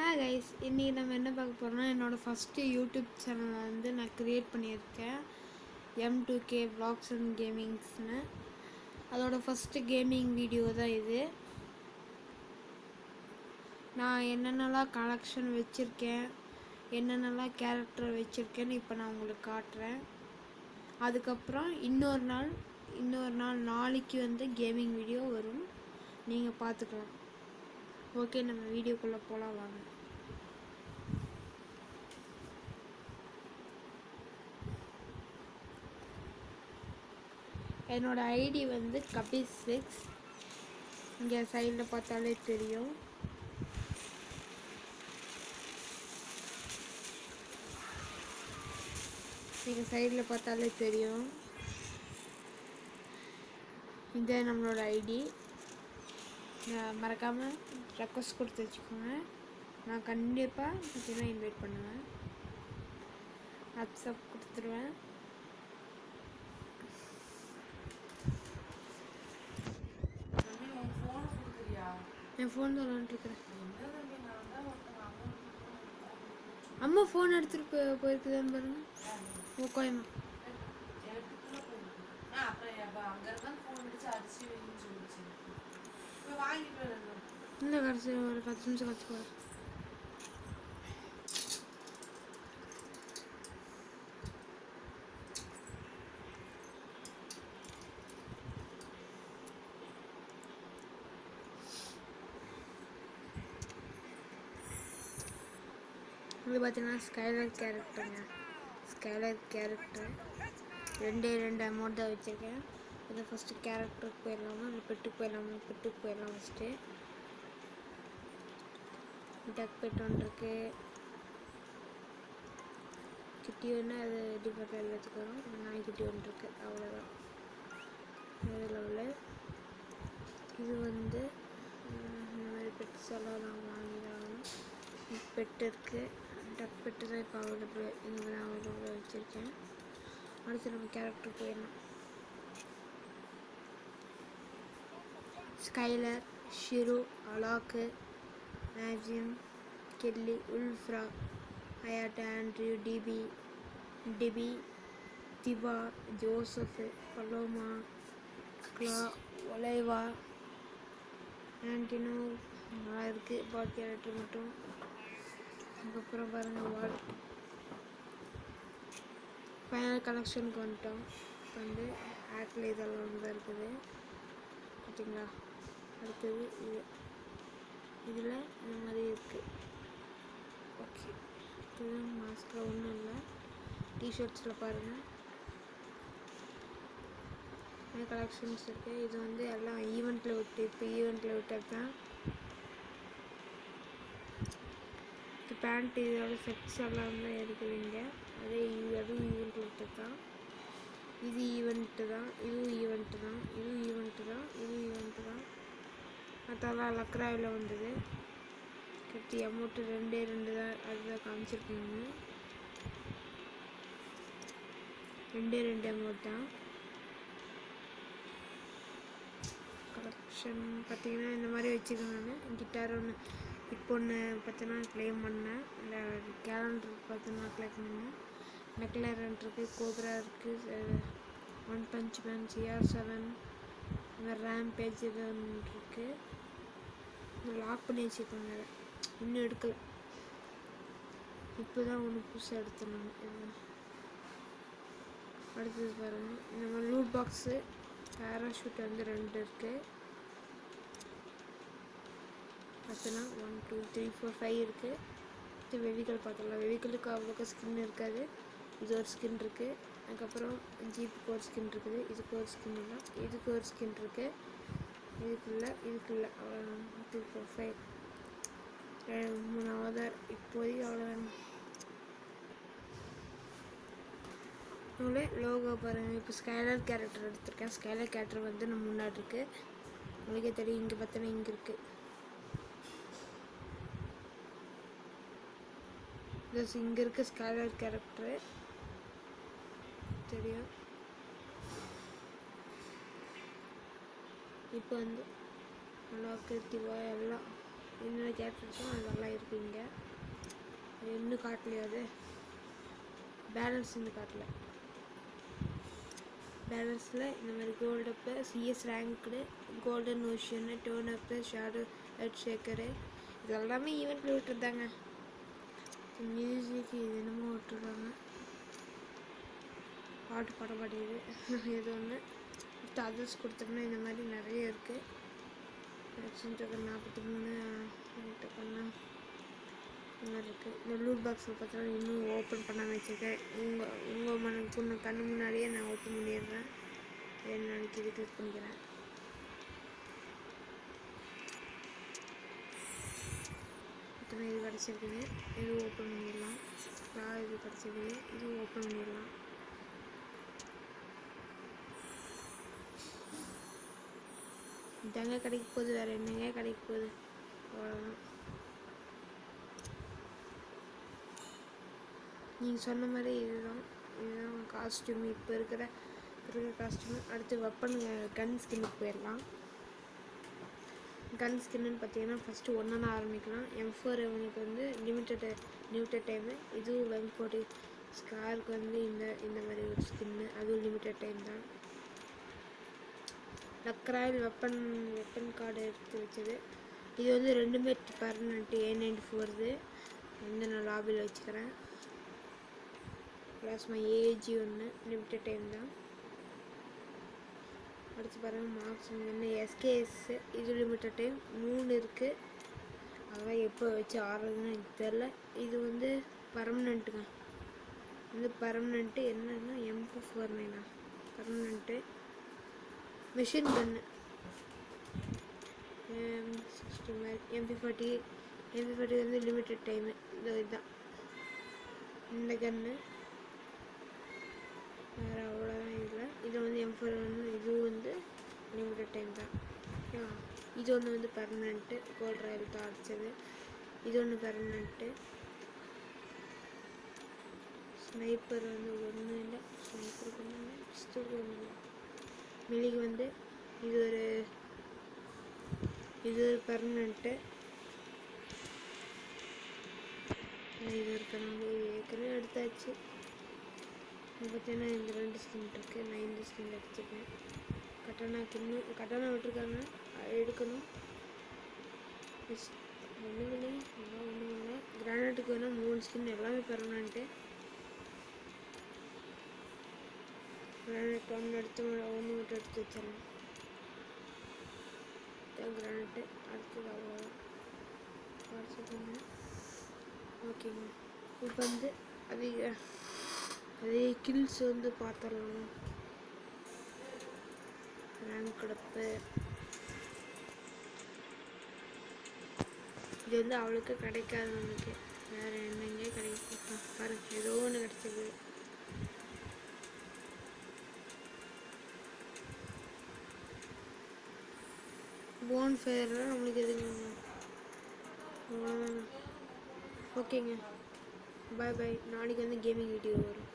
Hey guys இன்றைக்கி நம்ம என்ன பார்க்க போகிறோம்னா என்னோடய ஃபஸ்ட்டு யூடியூப் சேனலை வந்து நான் க்ரியேட் பண்ணியிருக்கேன். M two K vlogs and கேமிங்ஸ்னு அதோட ஃபஸ்ட்டு கேமிங் வீடியோ தான் இது. நான் என்னென்னலாம் கலெக்ஷன் வச்சுருக்கேன் என்னென்னலாம் கேரக்டர் வச்சுருக்கேன்னு இப்போ நான் உங்களுக்கு காட்டுறேன். அதுக்கப்புறம் இன்னொரு நாள் இன்னொரு நாள் நாளைக்கு வந்து கேமிங் வீடியோ வரும். நீங்கள் பார்த்துக்கலாம். ஓகே நம்ம வீடியோக்குள்ளே போகலாம் வாங்க. என்னோட ஐடி வந்து கபி சிக்ஸ். இங்கே சைடில் பார்த்தாலே தெரியும். இங்கே சைடில் பார்த்தாலே தெரியும். இது நம்மளோட ஐடி மறக்காமல் ரெக்வஸ்ட் கொடுத்து வச்சுக்கோங்க. நான் கண்டிப்பாக பார்த்தீங்கன்னா இன்வைட் பண்ணுவேன். அப்சப் கொடுத்துருவேன். என் ஃபோன் தான் விளாண்டுருக்குறேன் அம்மா ஃபோன் எடுத்துகிட்டு போய் போயிருக்குதான்னு பாருங்க ஓ கோயமா எடுத்துட்டுலாம் போயிருக்கு. ஆ, அப்புறம் எப்ப அங்க இருந்தா phone அடிச்சு அரிசி வைன்னு சொல்லுச்சு. போய் வாங்கிட்டு வரு. இந்த கடைசி ஒரு பத்து நிமிஷம் கழிச்சு போகிறேன் இது பார்த்தீங்கன்னா ஸ்கைலர் கேரக்டருங்க ஸ்கைலர் கேரக்டர் ரெண்டே ரெண்டு அமௌண்ட் தான் வச்சுருக்கேன். இதை ஃபஸ்ட்டு கேரக்டருக்கு போயிடலாமா? இல்லை பெட்டுக்கு போயிடலாமா? பெட்டுக்கு போயிடலாம் ஃபஸ்ட்டு டக் பெட் ஒன்று இருக்குது கிட்டி ஒன்று அது டிஃபரெண்ட் வச்சுக்கிறோம் கிட்டி ஒன்று இருக்கு அவ்வளோதான் வேறு லெவலில் இது வந்து இந்த மாதிரி பெட்ஸ் எல்லாம் நான் வாங்கி பெட் இருக்குது டக் பெட்டு தான் இப்போ அவைலபிள் இந்த நான் அவைலபிள் வச்சுருக்கேன் அடுத்து நம்ம கேரக்டர் போயிடலாம் Skyler Shirou Alok மேஜியம் Kelly Wolfrahh Hayato Andrew DBee DBee Thiva Joseph Paloma Clu Olivia Antonio நல்லா இருக்குது பாட் கேரக்டர் மட்டும் அதுக்கப்புறம் பாருங்கள் வால் ஃபைனல் கலெக்ஷனுக்கு வந்துட்டோம் இப்போ வந்து ஆக்கில் இதெல்லாம் வந்து தான் இருக்குது. ஓகேங்களா அடுத்தது இது. இதில் இந்த மாதிரி இருக்குது ஓகே இது மாஸ்கில் ஒன்றும் இல்லை. டிஷர்ட்ஸில் பாருங்கள் நிறைய கலெக்ஷன்ஸ் இருக்குது இது வந்து எல்லாம் ஈவெண்ட்டில் விட்டு இப்போ ஈவெண்ட்டில் விட்டது தான் இது பேண்ட் இதோட செட்ஸ் எல்லாம் தான் இருக்குது இங்கே அதே அதுவும் ஈவெண்ட் விட்டது தான். இது ஈவெண்ட்டு தான் இதுவும் ஈவெண்ட்டு தான் இதுவும் ஈவெண்ட்டு தான் இதுவும் ஈவெண்ட்டு தான். மற்றெல்லாம் லக்ராவில் வந்தது. கட்டி அமௌண்ட்டு ரெண்டே ரெண்டு தான் அதுதான் காமிச்சிருக்கீங்க. ரெண்டே ரெண்டு அமௌண்ட் தான் கலெக்ஷன் பார்த்தீங்கன்னா இந்த மாதிரி வச்சுருக்கேன் நான். கிட்டார் ஒன்று இப்போ ஒன்று பார்த்தீங்கன்னா க்ளைம் பண்ணேன். இல்லை கேலண்டர் பார்த்தீங்கன்னா க்ளைம் பண்ணேன். மெக்லரன் இருக்குது கோப்ரா இருக்குது one punch man CR seven இந்த ரேம் பேஜ் இது இருக்குது லாக் பண்ணி வச்சுருக்காங்க. இன்னும் எடுக்கல. இப்போ தான் ஒன்று புதுசாக எடுத்துனாங்க அடுத்தது பாருங்கள் இந்த மாதிரி லூட் பாக்ஸு பேராஷூட் வந்து ரெண்டு இருக்குது பார்த்தோன்னா one two three four five இருக்குது இது வெவிக்கல் பார்த்துக்கலாம் வெவிக்கலுக்கு அவ்வளோக்கா ஸ்கின் இருக்காது. இது ஒரு ஸ்கின் இருக்குது அதுக்கப்புறம் ஜீப்புக்கு ஒரு ஸ்கின் இருக்குது. இதுக்கு ஒரு ஸ்கின் இல்லை. இதுக்கு ஒரு ஸ்கின் இருக்குது இதுக்குள்ள இதுக்குள்ள அவ்வளோ டூ ஃபோர் ஃபைவ் மூணாவது இப்போதைக்கு அவ்வளோ உங்களே லோகோ பாருங்கள் இப்போ ஸ்கைலர் கேரக்டர் எடுத்திருக்கேன். ஸ்கைலர் கேரக்டர் வந்து நம்ம முன்னாடி இருக்குது உங்களுக்கே தெரியும். இங்கே பார்த்தோன்னா இங்கே இருக்குது ப்ளஸ் இங்கே இருக்க ஸ்காலர் கேரக்டரு தெரியும். இப்போ வந்து நல்லா கிருத்திவா எல்லாம் என்னென்ன கேரக்டர்ஸும் அதெல்லாம் இருக்குங்க இன்னும் காட்டலையா அது? பேலன்ஸ் இன்னும் காட்டல. பேலன்ஸில் இந்த மாதிரி கோல்டப்பு CS ranked golden ocean tone up shadow head shaker இதெல்லாமே ஈவெண்ட்டில் விட்டுருந்தாங்க. மியூசிக் இது என்னமோ விட்டுருக்காங்க பாட்டு பாட மாட்டேங்குது. இது ஒன்று அடுத்து அதர்ஸ் கொடுத்தோம்னா இந்த மாதிரி நிறைய இருக்குது ஆக்ஷன் நாற்பத்தி மூணு டோக்கன்னா இந்த மாதிரி இருக்குது இந்த லூட் பாக்ஸில் பார்த்தோன்னா இன்னும் ஓப்பன் பண்ணாமல் வச்சுருக்கேன். உங்கள் உங்கள் மன பொண்ணு கண்ணு முன்னாடியே நான் ஓப்பன் பண்ணிடுறேன். என்ன நாளைக்கு கிளிக் பண்ணிக்கிறேன். இத்தனை இது கிடச்சிருக்குது இது ஓப்பன் பண்ணிடலாம். நான் இது கிடச்சிருக்குது இது ஓப்பன் பண்ணிடலாம். இதாங்க கிடைக்க போகுது. வேறு என்னங்க கிடைக்க போகுது? அவ்வளோதான் நீங்கள் சொன்ன மாதிரி இதுதான். இதுதான் காஸ்டியூம் இப்போ இருக்கிற இருக்கிற காஸ்டியூம் அடுத்து வெப்பன் கன் ஸ்கின்னுக்கு போயிடலாம். கன் ஸ்கின்னு பார்த்தீங்கன்னா ஃபஸ்ட்டு ஒன்றா ஆரம்பிக்கலாம். எம் ஃபோர் எவனுக்கு வந்து லிமிட்டட் லிமிட்டட் டைமு இதுவும் எம் ஃபோர்ட்டி ஸ்காருக்கு வந்து இந்த இந்த மாதிரி ஒரு ஸ்கின்னு அதுவும் லிமிட்டட் டைம் தான். லக்ராயில் வெப்பன் வெப்பன் கார்டு எடுத்து வச்சது. இது வந்து ரெண்டுமே பர்மனெண்ட் ஏ நைன்டி ஃபோர்து வந்து நான் லாபியில் வச்சுக்கிறேன். ப்ளஸ் மை ஏஜி ஒன்று லிமிட்டட் டைம் தான். படித்து பாருங்கள் மார்க்ஸ் வந்து எஸ்கேஎஸ் இது லிமிட்டட் டைம் மூணு இருக்குது அதெல்லாம் எப்போ வச்சு ஆடுறதுன்னு எனக்கு தெரில இது வந்து பர்மனெண்ட்டுங்க வந்து பர்மனெண்ட்டு என்னன்னா எம்பு ஃபோர் நைனா பர்மனெண்ட்டு மிஷின் கன்னு சிக்ஸ்டி மாதிரி எம்பி ஃபார்ட்டி எம்பி ஃபார்ட்டி வந்து லிமிட்டட் டைமு இந்த இதுதான். இந்த கன்று வேறு அவ்வளோதான் அப்புறம் வந்து எம் ஃபோர் வந்து இதுவும் வந்து லிமிட்டட் டைம் தான். இது ஒன்று வந்து பர்மனெண்ட்டு கோல்ட் ராயல் தான் இது ஒன்று பர்மனெண்ட்டு ஸ்னைப்பர் வந்து ஒன்றும் இல்லை. ஸ்னைப்பர் ஒன்றும் இல்லை. பிஸ்டலுக்கு ஒன்றும் இல்லை. மிளிக்கு வந்து இது ஒரு இது ஒரு பர்மனெண்ட்டு இது ஒரு பர்மனெண்ட் ஏற்கனவே எடுத்தாச்சு. இப்போ பார்த்தீங்கன்னா இந்த ரெண்டு ஸ்கின் இருக்குது நான் இந்த ஸ்கின் எடுத்துருக்கேன். கட்டணா இன்னும் கட்டணா விட்டுருக்காங்க. எடுக்கணும். ஒன்றும் இல்லை எல்லாம் ஒன்றும் இல்லை கிரானைட்டுக்கு வேணால் மூணு ஸ்கின் எல்லாமே பர்மனெண்ட்டு கிரானைட் ஒன்று எடுத்து ஒன்று மட்டும் எடுத்து வச்சிடலாம் கிரானைட்டு அடுத்தது அவ்வளோதான் வாட்ஸ்அப் ஓகேங்க இப்போ வந்து அதிக அதே கில்ஸ் வந்து பார்த்துடலாம். ரேங்க் கிடப்பு இது வந்து அவளுக்கு கிடைக்காது நமக்கு வேறு என்னங்க கிடைக்கும் பாருங்க ஏதோ ஒன்று கிடச்சிது போன் ஃபயர்லாம் நம்மளுக்கு எதுங்க அவ்வளோதாங்க ஓகேங்க பாய் பாய் நாளைக்கு வந்து கேமிங் வீடியோ வரும்.